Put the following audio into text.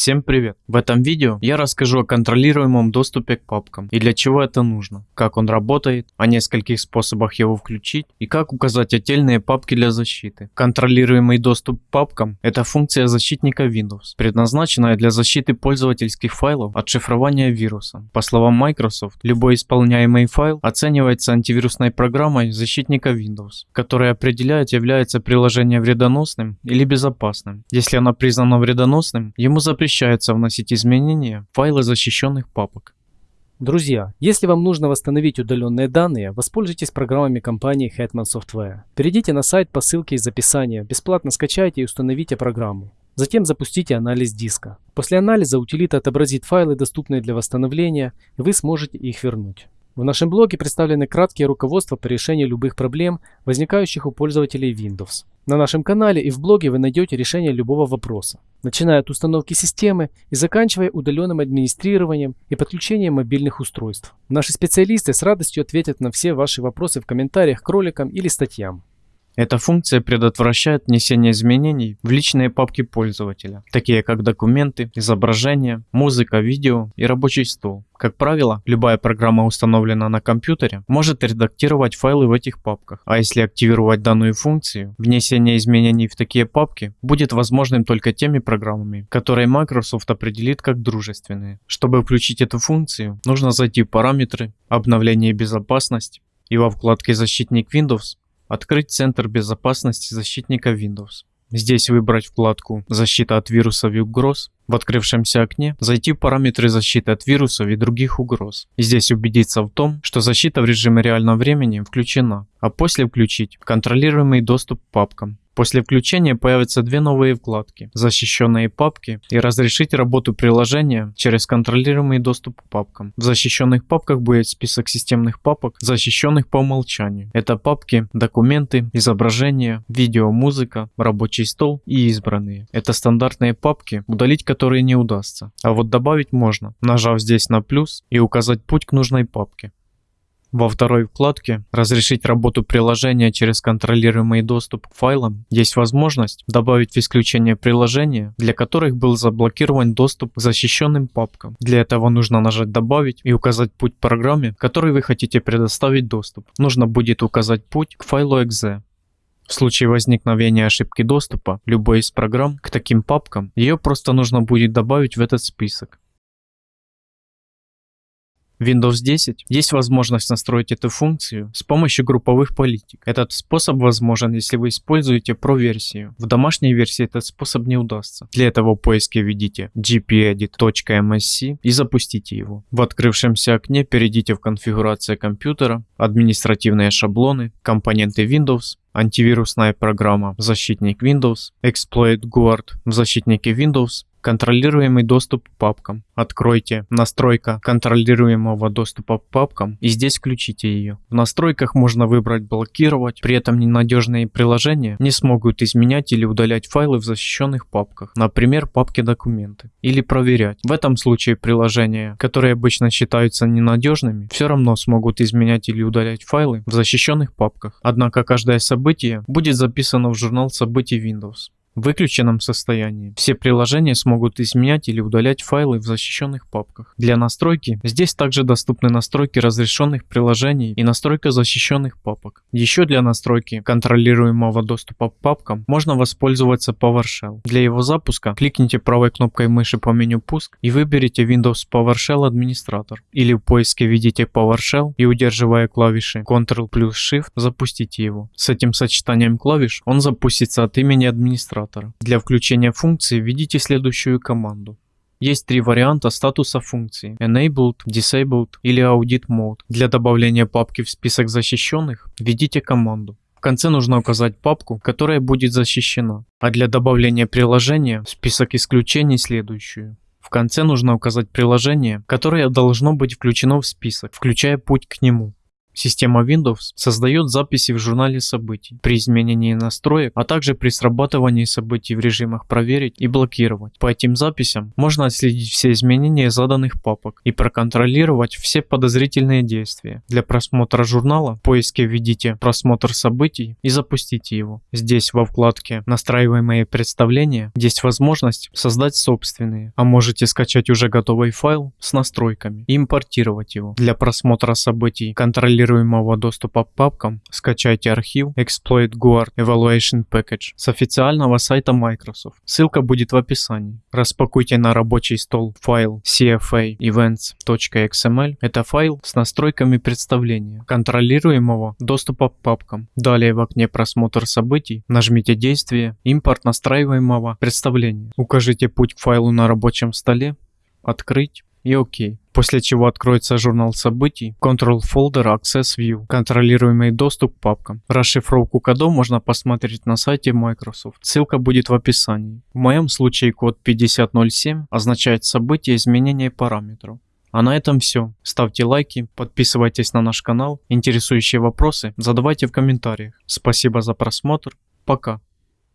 Всем привет! В этом видео я расскажу о контролируемом доступе к папкам и для чего это нужно, как он работает, о нескольких способах его включить и как указать отдельные папки для защиты. Контролируемый доступ к папкам – это функция защитника Windows, предназначенная для защиты пользовательских файлов от шифрования вируса. По словам Microsoft, любой исполняемый файл оценивается антивирусной программой защитника Windows, которая определяет, является приложение вредоносным или безопасным. Если оно признано вредоносным, ему запрещено запрещается вносить изменения в файлы защищенных папок. Друзья, если вам нужно восстановить удаленные данные, воспользуйтесь программами компании Hetman Software. Перейдите на сайт по ссылке из описания, бесплатно скачайте и установите программу. Затем запустите анализ диска. После анализа утилита отобразит файлы, доступные для восстановления, и вы сможете их вернуть. В нашем блоге представлены краткие руководства по решению любых проблем, возникающих у пользователей Windows. На нашем канале и в блоге вы найдете решение любого вопроса, начиная от установки системы и заканчивая удаленным администрированием и подключением мобильных устройств. Наши специалисты с радостью ответят на все ваши вопросы в комментариях к роликам или статьям. Эта функция предотвращает внесение изменений в личные папки пользователя, такие как документы, изображения, музыка, видео и рабочий стол. Как правило, любая программа, установленная на компьютере, может редактировать файлы в этих папках, а если активировать данную функцию, внесение изменений в такие папки будет возможным только теми программами, которые Microsoft определит как дружественные. Чтобы включить эту функцию, нужно зайти в параметры, обновление и безопасность, и во вкладке «Защитник Windows» Открыть Центр безопасности защитника Windows. Здесь выбрать вкладку «Защита от вирусов и угроз». В открывшемся окне зайти в параметры защиты от вирусов и других угроз. И здесь убедиться в том, что защита в режиме реального времени включена, а после включить контролируемый доступ к папкам. После включения появятся две новые вкладки – защищенные папки и разрешить работу приложения через контролируемый доступ к папкам. В защищенных папках будет список системных папок, защищенных по умолчанию. Это папки, документы, изображения, видео, музыка, рабочий стол и избранные. Это стандартные папки, удалить которые не удастся. А вот добавить можно, нажав здесь на плюс и указать путь к нужной папке. Во второй вкладке «Разрешить работу приложения через контролируемый доступ к файлам» есть возможность добавить в исключение приложения, для которых был заблокирован доступ к защищенным папкам. Для этого нужно нажать «Добавить» и указать путь программе, которой вы хотите предоставить доступ. Нужно будет указать путь к файлу .exe. В случае возникновения ошибки доступа любой из программ к таким папкам, ее просто нужно будет добавить в этот список. Windows 10 есть возможность настроить эту функцию с помощью групповых политик. Этот способ возможен, если вы используете Pro-версию. В домашней версии этот способ не удастся. Для этого в поиске введите gpedit.msc и запустите его. В открывшемся окне перейдите в конфигурация компьютера, административные шаблоны, компоненты Windows, антивирусная программа «Защитник Windows», Exploit Guard в защитнике Windows Контролируемый доступ к папкам. Откройте «Настройка контролируемого доступа к папкам» и здесь включите ее. В настройках можно выбрать «Блокировать», при этом ненадежные приложения не смогут изменять или удалять файлы в защищенных папках, например, папки «Документы», или проверять. В этом случае приложения, которые обычно считаются ненадежными, все равно смогут изменять или удалять файлы в защищенных папках. Однако каждое событие будет записано в журнал событий Windows выключенном состоянии. Все приложения смогут изменять или удалять файлы в защищенных папках. Для настройки здесь также доступны настройки разрешенных приложений и настройка защищенных папок. Еще для настройки контролируемого доступа к папкам можно воспользоваться PowerShell. Для его запуска кликните правой кнопкой мыши по меню «Пуск» и выберите Windows PowerShell администратор. Или в поиске введите PowerShell и удерживая клавиши Ctrl плюс Shift запустите его. С этим сочетанием клавиш он запустится от имени администратора администратора. Для включения функции введите следующую команду. Есть три варианта статуса функции Enabled, Disabled или Audit Mode. Для добавления папки в список защищенных введите команду. В конце нужно указать папку, которая будет защищена, а для добавления приложения в список исключений следующую. В конце нужно указать приложение, которое должно быть включено в список, включая путь к нему. Система Windows создает записи в журнале событий при изменении настроек, а также при срабатывании событий в режимах проверить и блокировать. По этим записям можно отследить все изменения заданных папок и проконтролировать все подозрительные действия. Для просмотра журнала в поиске введите просмотр событий и запустите его. Здесь во вкладке настраиваемые представления есть возможность создать собственные, а можете скачать уже готовый файл с настройками и импортировать его. Для просмотра событий контролируемого доступа к папкам скачайте архив Exploit Guard Evaluation Package с официального сайта Microsoft. Ссылка будет в описании. Распакуйте на рабочий стол файл CFA events.xml. Это файл с настройками представления контролируемого доступа к папкам. Далее в окне просмотр событий нажмите действие импорт настраиваемого представления. Укажите путь к файлу на рабочем столе, открыть и ОК. После чего откроется журнал событий, Control Folder Access View, контролируемый доступ к папкам. Расшифровку кодов можно посмотреть на сайте Microsoft. Ссылка будет в описании. В моем случае код 5007 означает событие изменения параметров. А на этом все. Ставьте лайки, подписывайтесь на наш канал. Интересующие вопросы задавайте в комментариях. Спасибо за просмотр. Пока.